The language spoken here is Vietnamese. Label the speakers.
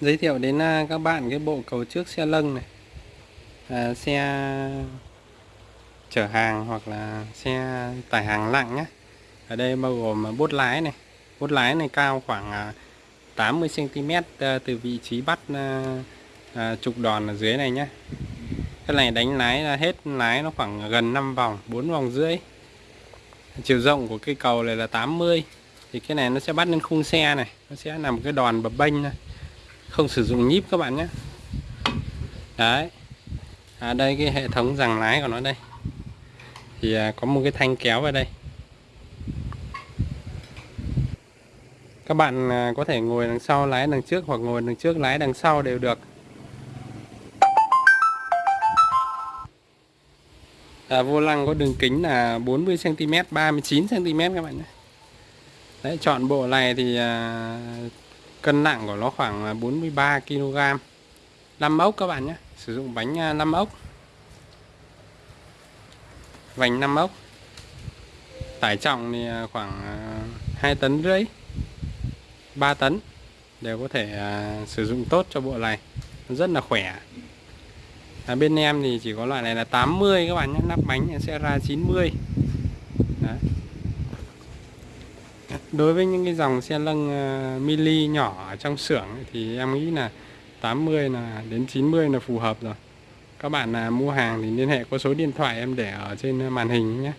Speaker 1: giới thiệu đến à, các bạn cái bộ cầu trước xe lâng này. À, xe chở hàng hoặc là xe tải hàng nặng nhé. Ở đây bao gồm à, bốt lái này. Bốt lái này cao khoảng à, 80 cm từ vị trí bắt à, trục đòn ở dưới này nhé. Cái này đánh lái là hết lái nó khoảng gần 5 vòng 4 vòng rưỡi. Chiều rộng của cây cầu này là 80 thì cái này nó sẽ bắt lên khung xe này. Nó sẽ làm cái đòn bập bênh này không sử dụng nhíp các bạn nhé. Đấy. À đây cái hệ thống giằng lái của nó đây. Thì à, có một cái thanh kéo vào đây. Các bạn à, có thể ngồi đằng sau lái đằng trước hoặc ngồi đằng trước lái đằng sau đều được. À, vô lăng có đường kính là 40 cm 39 cm các bạn nhé. Đấy, chọn bộ này thì à, cân nặng của nó khoảng 43 kg 5 ốc các bạn nhé sử dụng bánh à, 5 ốc. Vành 5 ốc. Tải trọng thì à, khoảng à, 2 tấn rưỡi 3 tấn. Đều có thể sử dụng tốt cho bộ này. Rất là khỏe. À, bên em thì chỉ có loại này là 80 các bạn nhé. Nắp bánh sẽ ra 90 Đấy đối với những cái dòng xe lăng uh, ờ, mini nhỏ ở trong xưởng thì em nghĩ là 80 là đến 90 là phù hợp rồi. Các bạn là mua hàng thì liên hệ có số điện thoại em để ở trên ờ, màn hình nhé.